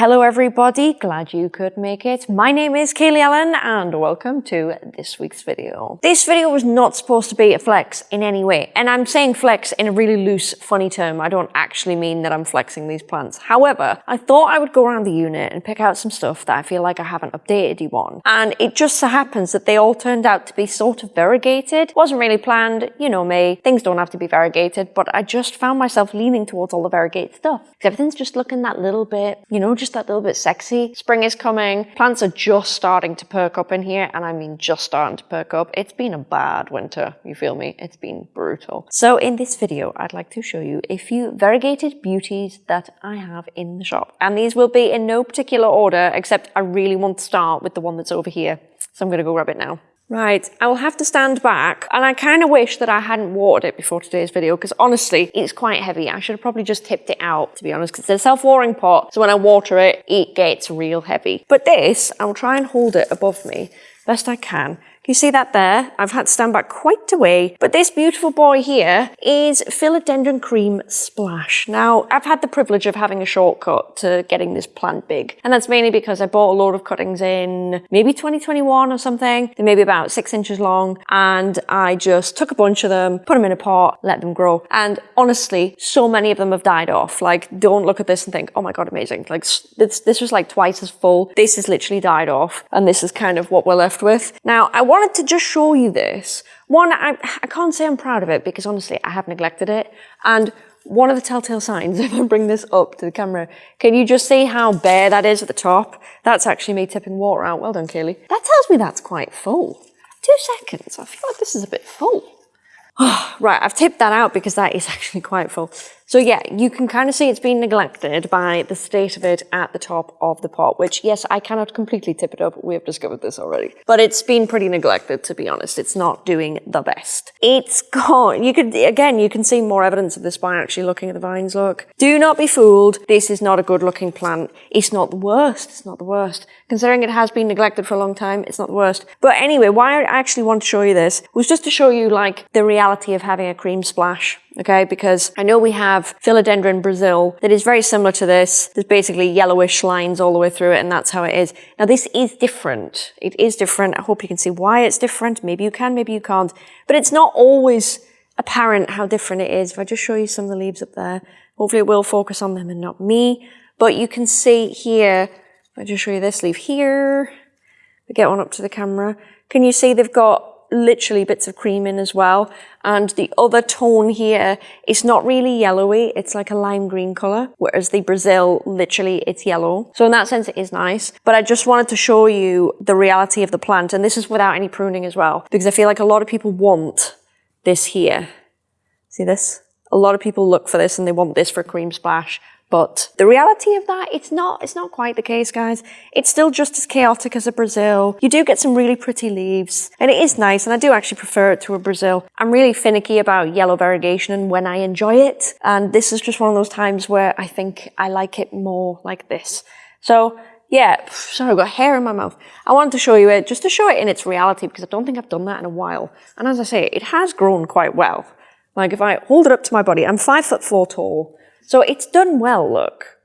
Hello everybody, glad you could make it. My name is Kaylee Allen and welcome to this week's video. This video was not supposed to be a flex in any way and I'm saying flex in a really loose, funny term. I don't actually mean that I'm flexing these plants. However, I thought I would go around the unit and pick out some stuff that I feel like I haven't updated you on. And it just so happens that they all turned out to be sort of variegated. Wasn't really planned, you know me, things don't have to be variegated, but I just found myself leaning towards all the variegated stuff. Because everything's just looking that little bit, you know, just just that little bit sexy. Spring is coming. Plants are just starting to perk up in here, and I mean just starting to perk up. It's been a bad winter, you feel me? It's been brutal. So in this video, I'd like to show you a few variegated beauties that I have in the shop. And these will be in no particular order, except I really want to start with the one that's over here. So I'm gonna go grab it now. Right, I will have to stand back and I kind of wish that I hadn't watered it before today's video because honestly, it's quite heavy. I should have probably just tipped it out to be honest because it's a self-watering pot. So when I water it, it gets real heavy. But this, I will try and hold it above me best I can you see that there? I've had to stand back quite a way. But this beautiful boy here is Philodendron Cream Splash. Now, I've had the privilege of having a shortcut to getting this plant big. And that's mainly because I bought a load of cuttings in maybe 2021 or something. They're maybe about six inches long. And I just took a bunch of them, put them in a pot, let them grow. And honestly, so many of them have died off. Like, don't look at this and think, oh my God, amazing. Like, this, this was like twice as full. This has literally died off. And this is kind of what we're left with. Now, I want wanted to just show you this. One, I, I can't say I'm proud of it because honestly, I have neglected it. And one of the telltale signs, if I bring this up to the camera, can you just see how bare that is at the top? That's actually me tipping water out. Well done, Kaylee. That tells me that's quite full. Two seconds. I feel like this is a bit full. right, I've tipped that out because that is actually quite full. So yeah, you can kind of see it's been neglected by the state of it at the top of the pot, which yes, I cannot completely tip it up. We have discovered this already. But it's been pretty neglected, to be honest. It's not doing the best. It's gone. You could, again, you can see more evidence of this by actually looking at the vines, look. Do not be fooled. This is not a good looking plant. It's not the worst. It's not the worst. Considering it has been neglected for a long time, it's not the worst. But anyway, why I actually want to show you this was just to show you like the reality of having a cream splash okay? Because I know we have Philodendron Brazil that is very similar to this. There's basically yellowish lines all the way through it and that's how it is. Now this is different. It is different. I hope you can see why it's different. Maybe you can, maybe you can't. But it's not always apparent how different it is. If I just show you some of the leaves up there, hopefully it will focus on them and not me. But you can see here, if I just show you this leaf here, we get one up to the camera. Can you see they've got literally bits of cream in as well. And the other tone here, it's not really yellowy, it's like a lime green color, whereas the Brazil, literally it's yellow. So in that sense, it is nice. But I just wanted to show you the reality of the plant. And this is without any pruning as well, because I feel like a lot of people want this here. See this? A lot of people look for this and they want this for a cream splash. But the reality of that, it's not, it's not quite the case, guys. It's still just as chaotic as a Brazil. You do get some really pretty leaves and it is nice. And I do actually prefer it to a Brazil. I'm really finicky about yellow variegation and when I enjoy it. And this is just one of those times where I think I like it more like this. So yeah, sorry, I've got hair in my mouth. I wanted to show you it just to show it in its reality because I don't think I've done that in a while. And as I say, it has grown quite well. Like if I hold it up to my body, I'm five foot four tall. So it's done well, look.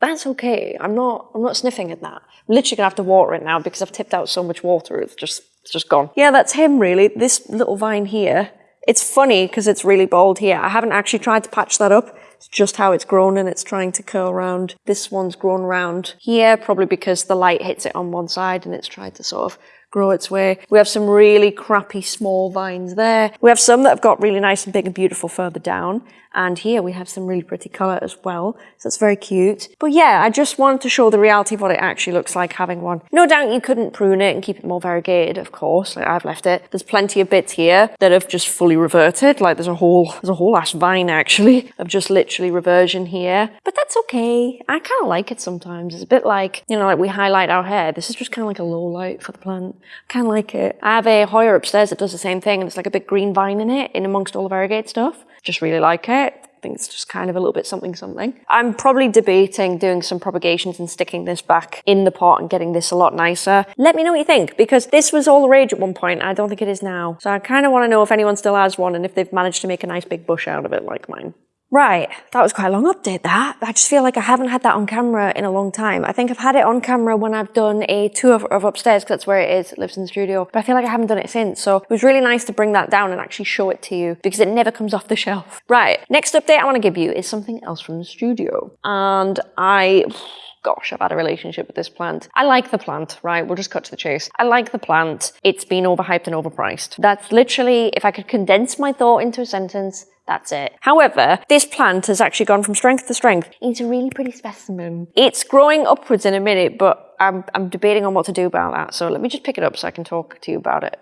That's okay. I'm not, I'm not sniffing at that. I'm literally gonna have to water it now because I've tipped out so much water, it's just, it's just gone. Yeah, that's him really. This little vine here. It's funny because it's really bold here. I haven't actually tried to patch that up. It's just how it's grown and it's trying to curl around. This one's grown around here, probably because the light hits it on one side and it's tried to sort of grow its way. We have some really crappy small vines there. We have some that have got really nice and big and beautiful further down. And here we have some really pretty colour as well. So it's very cute. But yeah, I just wanted to show the reality of what it actually looks like having one. No doubt you couldn't prune it and keep it more variegated, of course. Like I've left it. There's plenty of bits here that have just fully reverted. Like there's a whole, there's a whole ass vine actually of just literally reversion here. But that's okay. I kind of like it sometimes. It's a bit like, you know, like we highlight our hair. This is just kind of like a low light for the plant. I kind of like it. I have a Hoya upstairs that does the same thing and it's like a big green vine in it in amongst all the variegated stuff. Just really like it. I think it's just kind of a little bit something something. I'm probably debating doing some propagations and sticking this back in the pot and getting this a lot nicer. Let me know what you think because this was all the rage at one point. I don't think it is now. So I kind of want to know if anyone still has one and if they've managed to make a nice big bush out of it like mine. Right, that was quite a long update that. I just feel like I haven't had that on camera in a long time. I think I've had it on camera when I've done a tour of, of upstairs because that's where it is, it lives in the studio. But I feel like I haven't done it since. So it was really nice to bring that down and actually show it to you because it never comes off the shelf. Right, next update I want to give you is something else from the studio. And I gosh, I've had a relationship with this plant. I like the plant, right? We'll just cut to the chase. I like the plant. It's been overhyped and overpriced. That's literally, if I could condense my thought into a sentence, that's it. However, this plant has actually gone from strength to strength. It's a really pretty specimen. It's growing upwards in a minute, but I'm, I'm debating on what to do about that. So let me just pick it up so I can talk to you about it.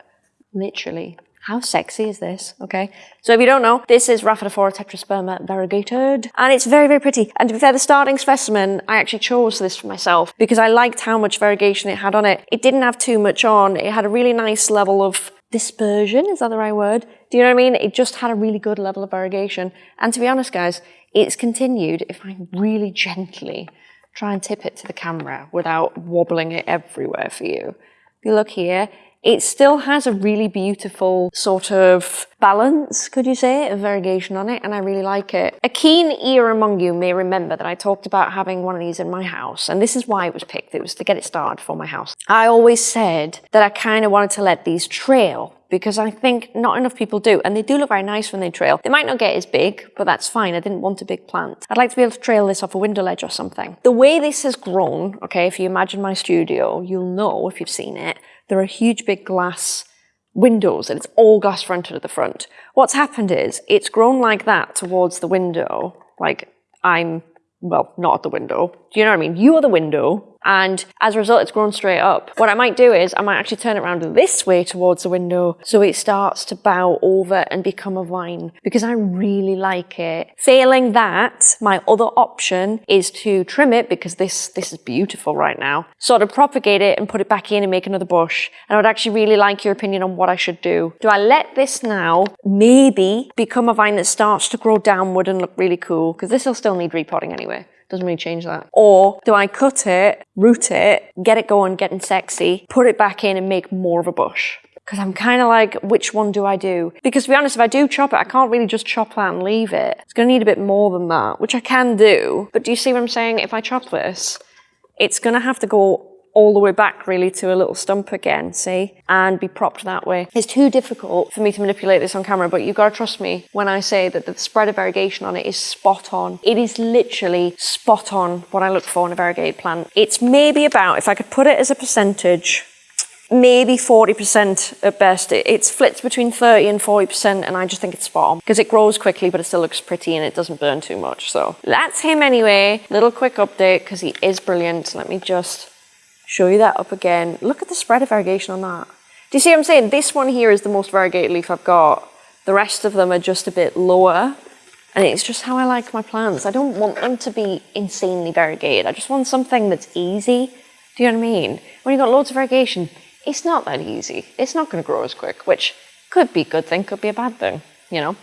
Literally. How sexy is this? Okay. So if you don't know, this is Rhaphidophora tetrasperma variegated, and it's very, very pretty. And to be fair, the starting specimen, I actually chose this for myself because I liked how much variegation it had on it. It didn't have too much on. It had a really nice level of dispersion, is that the right word? Do you know what I mean? It just had a really good level of variegation. And to be honest, guys, it's continued if I really gently try and tip it to the camera without wobbling it everywhere for you. If you look here, it still has a really beautiful sort of balance, could you say, a variegation on it, and I really like it. A keen ear among you may remember that I talked about having one of these in my house, and this is why it was picked. It was to get it started for my house. I always said that I kind of wanted to let these trail because I think not enough people do, and they do look very nice when they trail. They might not get as big, but that's fine. I didn't want a big plant. I'd like to be able to trail this off a window ledge or something. The way this has grown, okay, if you imagine my studio, you'll know if you've seen it, there are huge big glass windows and it's all glass fronted at the front. What's happened is it's grown like that towards the window, like I'm, well, not at the window. Do you know what I mean? You are the window, and as a result it's grown straight up. What I might do is I might actually turn it around this way towards the window so it starts to bow over and become a vine because I really like it. Failing that, my other option is to trim it because this, this is beautiful right now, sort of propagate it and put it back in and make another bush. And I would actually really like your opinion on what I should do. Do I let this now maybe become a vine that starts to grow downward and look really cool? Because this will still need repotting anyway. Doesn't really change that. Or do I cut it, root it, get it going, getting sexy, put it back in and make more of a bush? Because I'm kind of like, which one do I do? Because to be honest, if I do chop it, I can't really just chop that and leave it. It's going to need a bit more than that, which I can do. But do you see what I'm saying? If I chop this, it's going to have to go all the way back really to a little stump again, see? And be propped that way. It's too difficult for me to manipulate this on camera, but you've got to trust me when I say that the spread of variegation on it is spot on. It is literally spot on what I look for in a variegated plant. It's maybe about, if I could put it as a percentage, maybe 40% at best. It's flips between 30 and 40% and I just think it's spot on because it grows quickly but it still looks pretty and it doesn't burn too much. So that's him anyway. Little quick update because he is brilliant. Let me just show you that up again. Look at the spread of variegation on that. Do you see what I'm saying? This one here is the most variegated leaf I've got. The rest of them are just a bit lower. And it's just how I like my plants. I don't want them to be insanely variegated. I just want something that's easy. Do you know what I mean? When you've got loads of variegation, it's not that easy. It's not going to grow as quick, which could be a good thing, could be a bad thing, you know?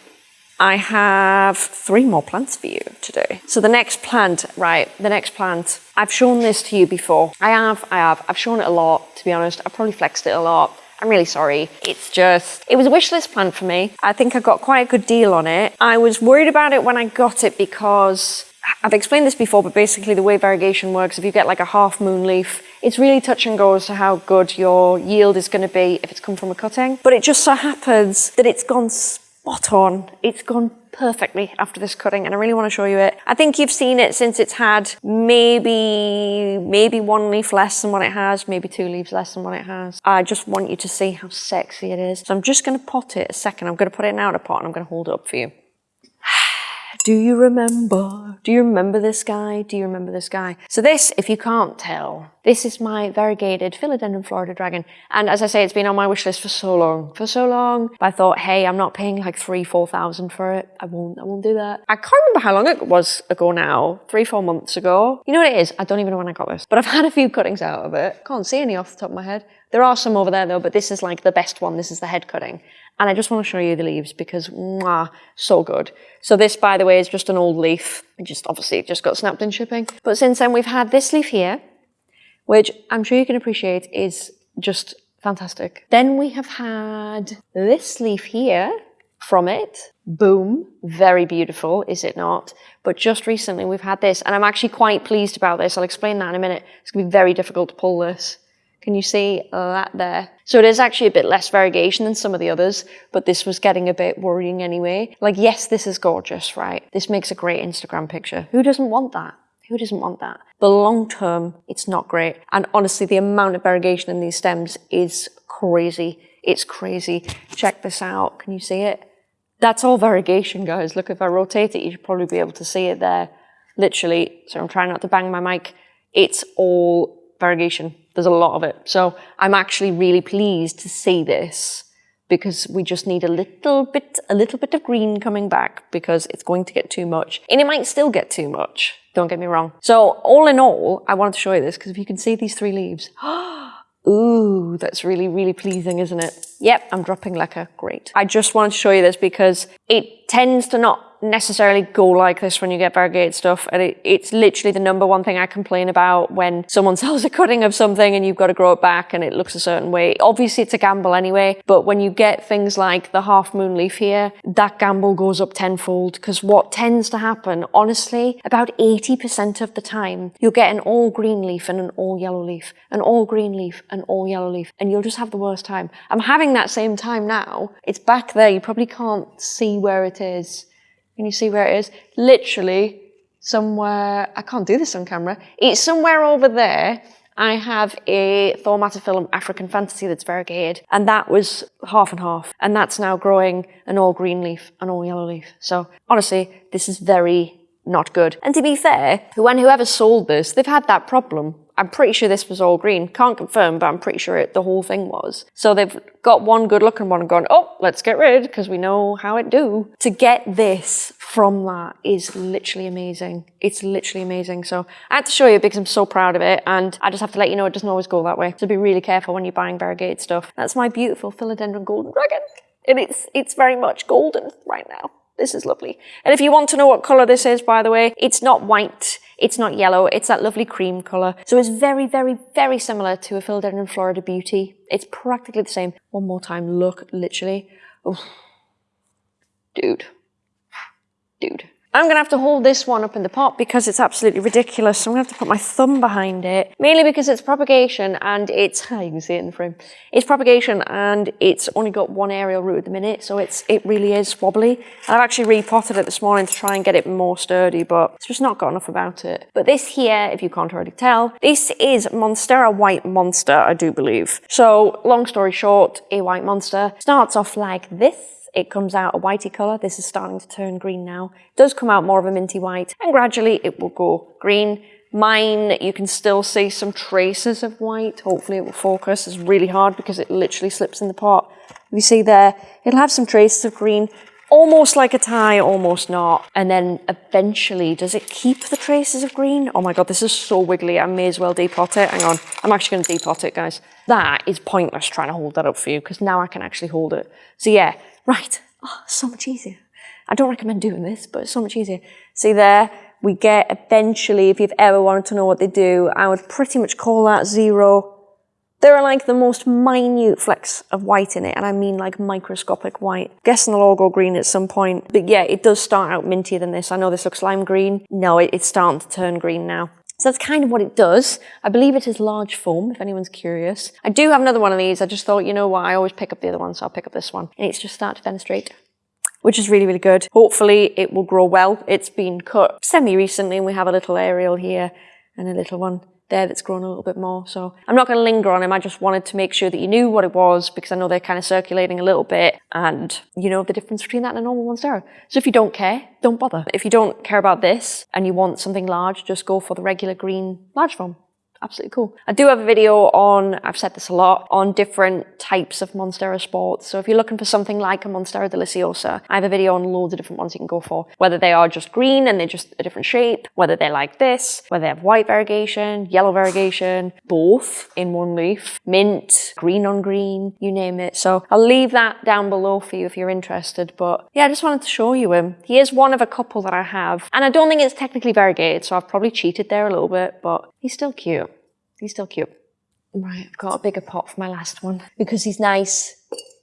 I have three more plants for you today. So the next plant, right, the next plant, I've shown this to you before. I have, I have, I've shown it a lot, to be honest. I've probably flexed it a lot. I'm really sorry. It's just, it was a wish list plant for me. I think I got quite a good deal on it. I was worried about it when I got it because I've explained this before, but basically the way variegation works, if you get like a half moon leaf, it's really touch and go as to how good your yield is going to be if it's come from a cutting. But it just so happens that it's gone spot on. It's gone perfectly after this cutting and I really want to show you it. I think you've seen it since it's had maybe, maybe one leaf less than what it has, maybe two leaves less than what it has. I just want you to see how sexy it is. So I'm just going to pot it a second. I'm going to put it in out of pot and I'm going to hold it up for you. Do you remember? Do you remember this guy? Do you remember this guy? So this, if you can't tell, this is my variegated Philodendron Florida Dragon. And as I say, it's been on my wish list for so long, for so long. But I thought, hey, I'm not paying like three, 4,000 for it. I won't, I won't do that. I can't remember how long it was ago now, three, four months ago. You know what it is? I don't even know when I got this, but I've had a few cuttings out of it. Can't see any off the top of my head. There are some over there though, but this is like the best one. This is the head cutting. And I just want to show you the leaves because, mwah, so good. So this, by the way, is just an old leaf. It just obviously it just got snapped in shipping. But since then, we've had this leaf here, which I'm sure you can appreciate is just fantastic. Then we have had this leaf here from it. Boom. Very beautiful, is it not? But just recently we've had this, and I'm actually quite pleased about this. I'll explain that in a minute. It's going to be very difficult to pull this. Can you see that there? So it is actually a bit less variegation than some of the others, but this was getting a bit worrying anyway. Like, yes, this is gorgeous, right? This makes a great Instagram picture. Who doesn't want that? Who doesn't want that? But long term, it's not great. And honestly, the amount of variegation in these stems is crazy. It's crazy. Check this out. Can you see it? That's all variegation, guys. Look, if I rotate it, you should probably be able to see it there. Literally, so I'm trying not to bang my mic. It's all variegation. There's a lot of it. So I'm actually really pleased to see this because we just need a little bit, a little bit of green coming back because it's going to get too much. And it might still get too much. Don't get me wrong. So all in all, I wanted to show you this because if you can see these three leaves, Ooh, that's really, really pleasing, isn't it? Yep, I'm dropping leca. Great. I just wanted to show you this because it tends to not necessarily go like this when you get variegated stuff. And it, it's literally the number one thing I complain about when someone sells a cutting of something and you've got to grow it back and it looks a certain way. Obviously, it's a gamble anyway, but when you get things like the half moon leaf here, that gamble goes up tenfold because what tends to happen, honestly, about 80% of the time, you'll get an all green leaf and an all yellow leaf, an all green leaf, and all yellow leaf, and you'll just have the worst time. I'm having that same time now. It's back there. You probably can't see where it is. Can you see where it is? Literally somewhere, I can't do this on camera. It's somewhere over there. I have a Thaumatophyllum African Fantasy that's variegated, and that was half and half, and that's now growing an all green leaf, an all yellow leaf. So honestly, this is very not good. And to be fair, when whoever sold this, they've had that problem I'm pretty sure this was all green. Can't confirm, but I'm pretty sure it, the whole thing was. So they've got one good looking one and gone, oh, let's get rid because we know how it do. To get this from that is literally amazing. It's literally amazing. So I had to show you because I'm so proud of it. And I just have to let you know it doesn't always go that way. So be really careful when you're buying variegated stuff. That's my beautiful philodendron golden dragon. And it's, it's very much golden right now. This is lovely. And if you want to know what colour this is, by the way, it's not white, it's not yellow, it's that lovely cream colour. So it's very, very, very similar to a Philodendron Florida Beauty. It's practically the same. One more time, look, literally. Oh. Dude. Dude. I'm going to have to hold this one up in the pot because it's absolutely ridiculous. So I'm going to have to put my thumb behind it, mainly because it's propagation and it's, you can see it in the frame, it's propagation and it's only got one aerial root at the minute. So it's it really is wobbly. And I've actually repotted it this morning to try and get it more sturdy, but it's just not got enough about it. But this here, if you can't already tell, this is Monstera White Monster, I do believe. So long story short, a white monster starts off like this it comes out a whitey colour. This is starting to turn green now. It does come out more of a minty white and gradually it will go green. Mine, you can still see some traces of white. Hopefully it will focus. It's really hard because it literally slips in the pot. You see there, it'll have some traces of green, almost like a tie, almost not. And then eventually, does it keep the traces of green? Oh my God, this is so wiggly. I may as well depot it. Hang on, I'm actually gonna depot it, guys. That is pointless trying to hold that up for you because now I can actually hold it. So yeah, Right, oh, so much easier. I don't recommend doing this, but it's so much easier. See there, we get eventually, if you've ever wanted to know what they do, I would pretty much call that zero. There are like the most minute flecks of white in it, and I mean like microscopic white. Guessing they'll all go green at some point. But yeah, it does start out mintier than this. I know this looks lime green. No, it, it's starting to turn green now. So that's kind of what it does. I believe it is large form, if anyone's curious. I do have another one of these. I just thought, you know what, I always pick up the other one, so I'll pick up this one. And it's just started to fenestrate, which is really, really good. Hopefully it will grow well. It's been cut semi-recently, and we have a little aerial here and a little one there that's grown a little bit more. So I'm not going to linger on him. I just wanted to make sure that you knew what it was because I know they're kind of circulating a little bit and you know the difference between that and a normal Monstera. So if you don't care, don't bother. If you don't care about this and you want something large, just go for the regular green large form absolutely cool. I do have a video on, I've said this a lot, on different types of Monstera sports. So if you're looking for something like a Monstera deliciosa, I have a video on loads of different ones you can go for. Whether they are just green and they're just a different shape, whether they're like this, whether they have white variegation, yellow variegation, both in one leaf, mint, green on green, you name it. So I'll leave that down below for you if you're interested. But yeah, I just wanted to show you him. He is one of a couple that I have. And I don't think it's technically variegated, so I've probably cheated there a little bit, but he's still cute. He's still cute. Right, I've got a bigger pot for my last one because he's nice.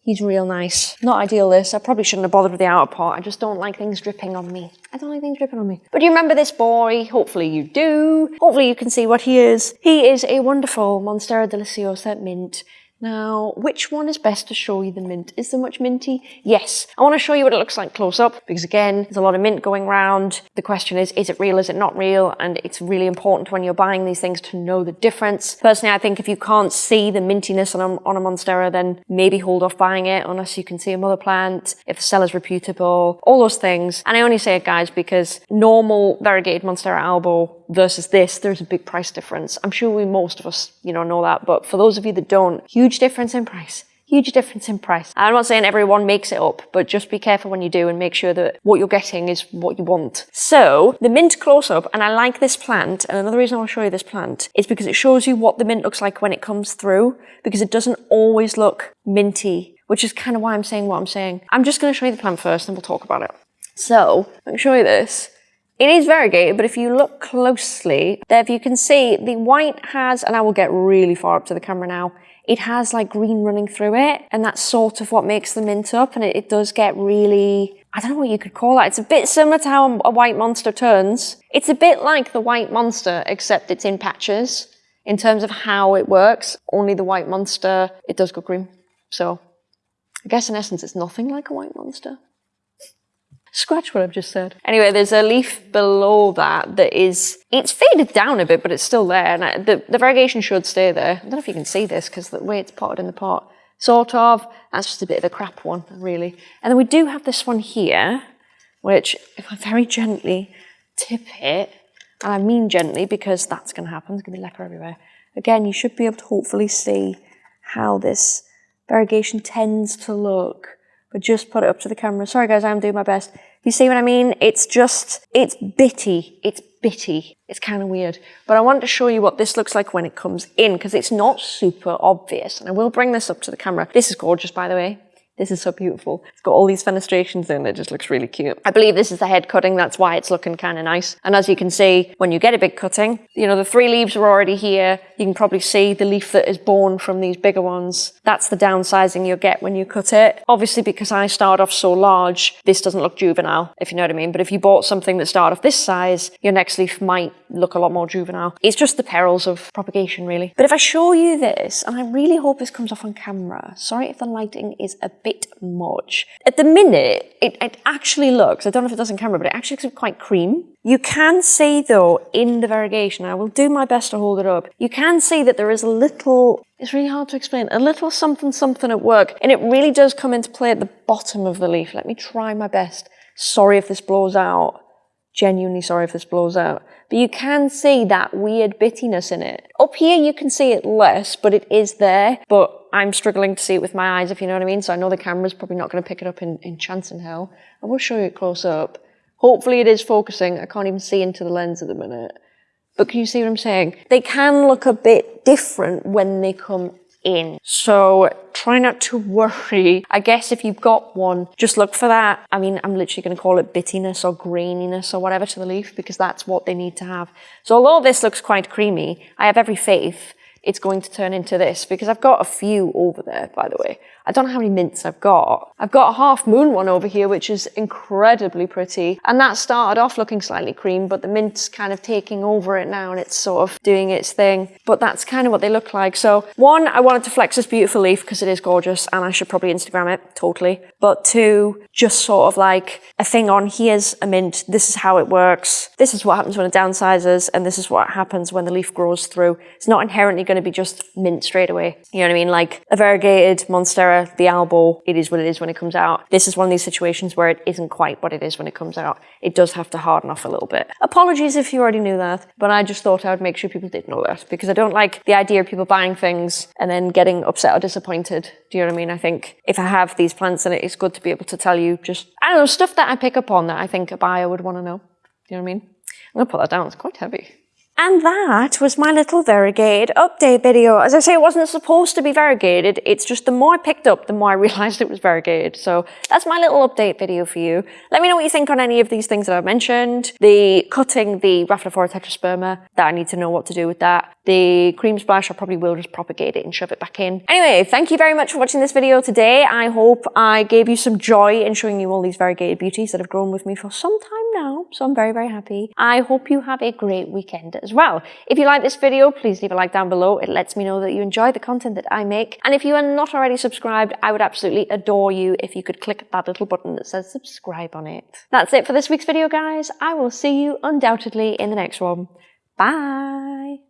He's real nice. Not ideal this. I probably shouldn't have bothered with the outer pot. I just don't like things dripping on me. I don't like things dripping on me. But do you remember this boy? Hopefully you do. Hopefully you can see what he is. He is a wonderful Monstera Deliciosa mint. Now, which one is best to show you the mint? Is there much minty? Yes. I want to show you what it looks like close up because again, there's a lot of mint going around. The question is, is it real? Is it not real? And it's really important when you're buying these things to know the difference. Personally, I think if you can't see the mintiness on a, on a Monstera, then maybe hold off buying it unless you can see a mother plant, if the seller's reputable, all those things. And I only say it, guys, because normal variegated Monstera albo versus this, there's a big price difference. I'm sure we, most of us, you know, know that, but for those of you that don't, huge difference in price. Huge difference in price. I'm not saying everyone makes it up, but just be careful when you do and make sure that what you're getting is what you want. So, the mint close-up, and I like this plant, and another reason I want to show you this plant is because it shows you what the mint looks like when it comes through, because it doesn't always look minty, which is kind of why I'm saying what I'm saying. I'm just going to show you the plant first, and we'll talk about it. So, let me show you this. It is variegated, but if you look closely, there if you can see the white has, and I will get really far up to the camera now, it has like green running through it, and that's sort of what makes the mint up, and it, it does get really, I don't know what you could call that. It's a bit similar to how a white monster turns. It's a bit like the white monster, except it's in patches in terms of how it works. Only the white monster, it does go green. So I guess in essence, it's nothing like a white monster. Scratch what I've just said. Anyway, there's a leaf below that that is, it's faded down a bit, but it's still there. And I, the, the variegation should stay there. I don't know if you can see this because the way it's potted in the pot. Sort of. That's just a bit of a crap one, really. And then we do have this one here, which if I very gently tip it, and I mean gently because that's going to happen, there's going to be leca everywhere. Again, you should be able to hopefully see how this variegation tends to look but just put it up to the camera. Sorry guys, I'm doing my best. You see what I mean? It's just, it's bitty. It's bitty. It's kind of weird. But I want to show you what this looks like when it comes in because it's not super obvious. And I will bring this up to the camera. This is gorgeous, by the way. This is so beautiful. It's got all these fenestrations in it, just looks really cute. I believe this is the head cutting, that's why it's looking kind of nice. And as you can see, when you get a big cutting, you know, the three leaves are already here. You can probably see the leaf that is born from these bigger ones. That's the downsizing you'll get when you cut it. Obviously, because I start off so large, this doesn't look juvenile, if you know what I mean. But if you bought something that started off this size, your next leaf might look a lot more juvenile. It's just the perils of propagation, really. But if I show you this, and I really hope this comes off on camera, sorry if the lighting is a bit much. At the minute, it, it actually looks, I don't know if it does on camera, but it actually looks quite cream. You can see though, in the variegation, I will do my best to hold it up, you can see that there is a little, it's really hard to explain, a little something something at work, and it really does come into play at the bottom of the leaf. Let me try my best. Sorry if this blows out. Genuinely sorry if this blows out. But you can see that weird bittiness in it. Up here you can see it less, but it is there. But I'm struggling to see it with my eyes, if you know what I mean. So I know the camera's probably not going to pick it up in, in chance in hell. I will show you it close up. Hopefully it is focusing. I can't even see into the lens at the minute. But can you see what I'm saying? They can look a bit different when they come in. So try not to worry. I guess if you've got one, just look for that. I mean, I'm literally going to call it bittiness or graininess or whatever to the leaf because that's what they need to have. So although this looks quite creamy, I have every faith it's going to turn into this because I've got a few over there, by the way. I don't know how many mints I've got. I've got a half moon one over here, which is incredibly pretty. And that started off looking slightly cream, but the mint's kind of taking over it now and it's sort of doing its thing. But that's kind of what they look like. So one, I wanted to flex this beautiful leaf because it is gorgeous and I should probably Instagram it, totally. But two, just sort of like a thing on here's a mint, this is how it works, this is what happens when it downsizes, and this is what happens when the leaf grows through. It's not inherently going to be just mint straight away. You know what I mean? Like a variegated Monstera the albo, it is what it is when it comes out. This is one of these situations where it isn't quite what it is when it comes out. It does have to harden off a little bit. Apologies if you already knew that, but I just thought I would make sure people did know that because I don't like the idea of people buying things and then getting upset or disappointed. Do you know what I mean? I think if I have these plants in it, it's good to be able to tell you just, I don't know, stuff that I pick up on that I think a buyer would want to know. Do you know what I mean? I'm going to put that down. It's quite heavy. And that was my little variegated update video. As I say, it wasn't supposed to be variegated. It's just the more I picked up, the more I realized it was variegated. So that's my little update video for you. Let me know what you think on any of these things that I've mentioned. The cutting the Rhaphidophora tetrasperma, that I need to know what to do with that. The cream splash, I probably will just propagate it and shove it back in. Anyway, thank you very much for watching this video today. I hope I gave you some joy in showing you all these variegated beauties that have grown with me for some time now. So I'm very, very happy. I hope you have a great weekend as well. If you like this video, please leave a like down below. It lets me know that you enjoy the content that I make. And if you are not already subscribed, I would absolutely adore you if you could click that little button that says subscribe on it. That's it for this week's video, guys. I will see you undoubtedly in the next one. Bye!